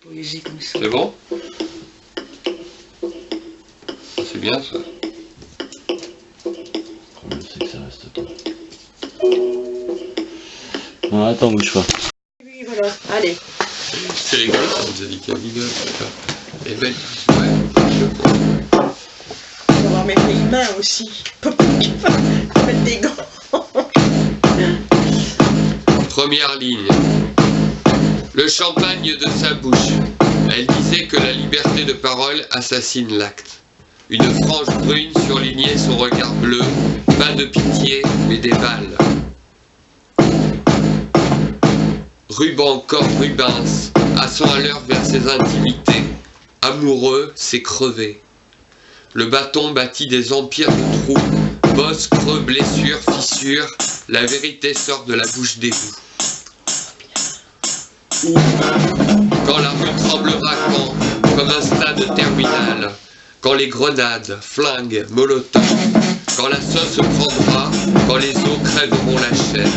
Poésie comme ça. C'est bon Ah, C'est bien ça. Combien c'est que ça reste toi Non, attends, bouge pas. Oui, voilà. Allez. C'est rigolo, ça nous a dit qu'elle rigole. Et ben, ouais. On va mettre les mains aussi. Mettre des gants. Première ligne. Le champagne de sa bouche. Elle disait que la liberté de parole assassine l'acte. Une frange brune surlignait son regard bleu, pas de pitié, mais des balles. Ruban corps Rubens, à l'heure vers ses intimités. Amoureux, c'est crevé. Le bâton bâtit des empires de trous, bosses, creux, blessures, fissures, la vérité sort de la bouche Quand la rue tremblera quand, comme un stade terminal, quand les grenades, flingues, molotovs, quand la sauce prendra, quand les eaux crèveront la chair.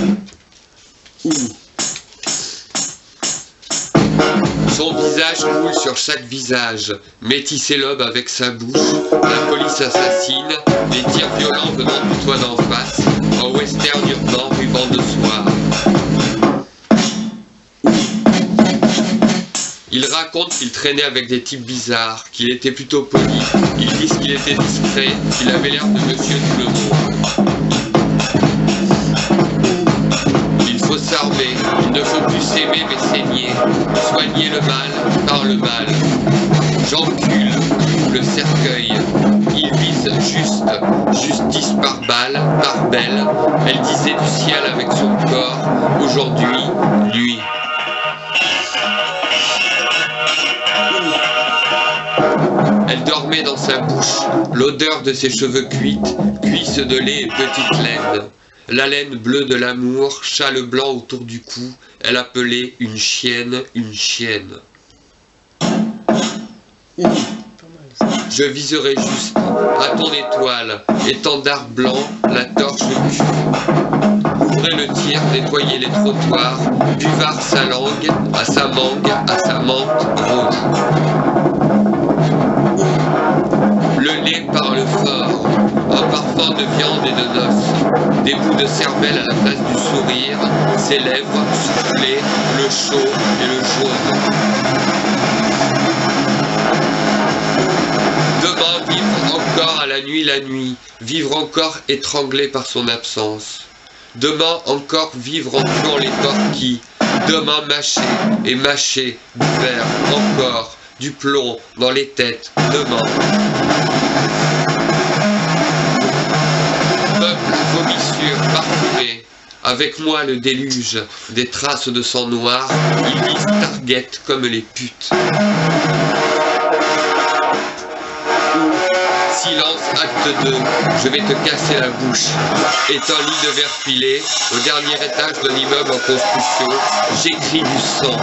Son visage coule sur chaque visage, métissé l'aube avec sa bouche, la police assassine, les tirs violents venant du toit d'en face, en western urbain ruban de soir. Il raconte qu'il traînait avec des types bizarres, qu'il était plutôt poli, ils disent qu'il était discret, qu'il avait l'air de monsieur tout le monde. Il faut s'armer, il ne faut plus s'aimer mais saigner, soigner le mal par le mal. J'encule le cercueil, il vise juste, justice par balle, par belle. Elle disait du ciel avec son corps, aujourd'hui, nuit. Dans sa bouche, l'odeur de ses cheveux cuites, cuisses de lait et petites laines. La laine bleue de l'amour, châle blanc autour du cou, elle appelait une chienne, une chienne. Je viserai juste, à ton étoile, étendard blanc, la torche cul. Ouvrez le tir, nettoyez les trottoirs, buvard sa langue, à sa mangue, à sa menthe rouge. Un parfum de viande et de noces, des bouts de cervelle à la place du sourire, ses lèvres soufflées, le chaud et le jaune. Demain vivre encore à la nuit la nuit, vivre encore étranglé par son absence. Demain encore vivre en tuant les porquis, demain mâcher et mâcher du verre encore, du plomb dans les têtes, demain. Avec moi le déluge, des traces de sang noir, ils visent Target comme les putes. Silence, acte 2, je vais te casser la bouche. Est un lit de verre pilé, au dernier étage d'un immeuble en construction, j'écris du sang.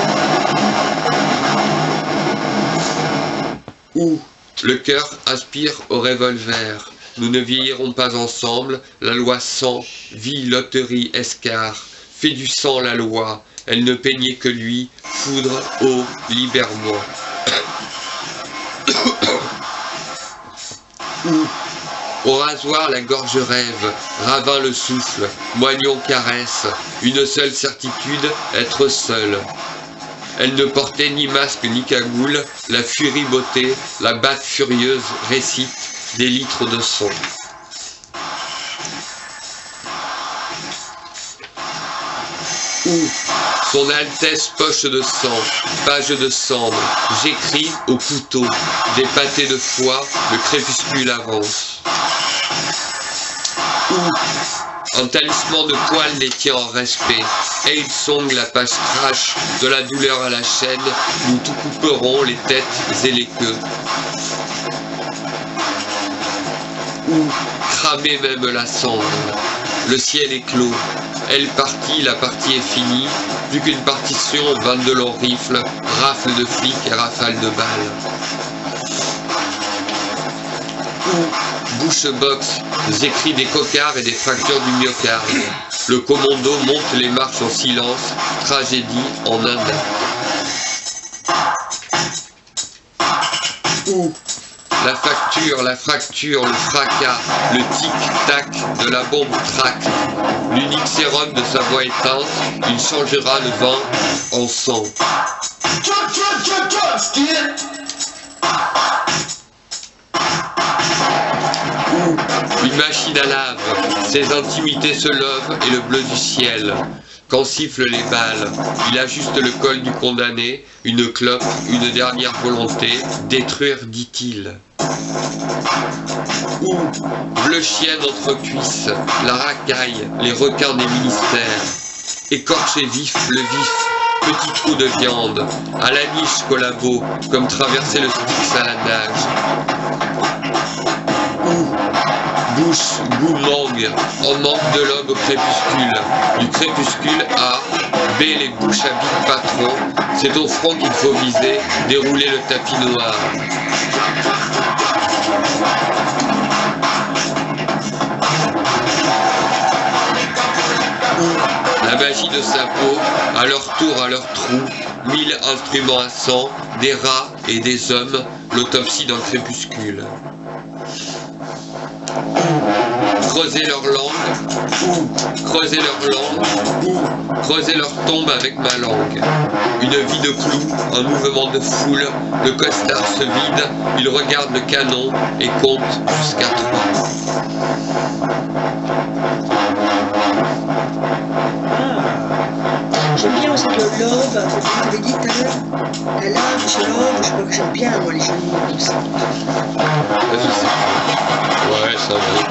Où Le cœur aspire au revolver. Nous ne vieillirons pas ensemble, la loi sang, vie, loterie, escar, fait du sang la loi, elle ne peignait que lui, foudre, eau, libère-moi. Au rasoir, la gorge rêve, ravin le souffle, moignon caresse, une seule certitude, être seul. Elle ne portait ni masque ni cagoule, la furie beauté, la batte furieuse récite des litres de sang. Son Altesse poche de sang, page de cendre, j'écris au couteau, des pâtés de foie, le crépuscule avance. Un talisman de poils les tient en respect, et ils songent la page crash de la douleur à la chaîne, nous tout couperons les têtes et les queues. Ou cramer même la cendre. Le ciel est clos. Elle partie, la partie est finie. Plus qu'une partition, 22 longs rifles, rafles de flics et rafales de balles. Ou bouche box, écrits des cocards et des fractures du myocarde. Le commando monte les marches en silence, tragédie en Inde. Ouh. La facture, la fracture, le fracas, le tic-tac de la bombe trac. L'unique sérum de sa voix éteinte, il changera le vin en sang. Une machine à lave, ses intimités se levent et le bleu du ciel. Quand sifflent les balles, il ajuste le col du condamné, une clope, une dernière volonté, détruire, dit-il. Ou bleu chien entre cuisses, la racaille, les requins des ministères. Écorché vif, le vif, petit trou de viande, à la niche collabo, comme traverser le Styx à la nage. Ou bouche, goût en manque de l'homme au crépuscule. Du crépuscule à B les bouches à big patron, c'est au front qu'il faut viser, dérouler le tapis noir. La magie de sa peau, à leur tour, à leur trou, mille instruments à sang, des rats et des hommes, l'autopsie d'un crépuscule. Creuser leur langue, creuser leur langue, creuser leur tombe avec ma langue. Une vie de clous, un mouvement de foule, le costard se vide, il regarde le canon et compte jusqu'à trois. Ah. J'aime bien aussi le ce que tu dit tout à l'heure. La lobe, je crois que j'aime bien moi les jeux de mots comme ça. Ouais, ça va être...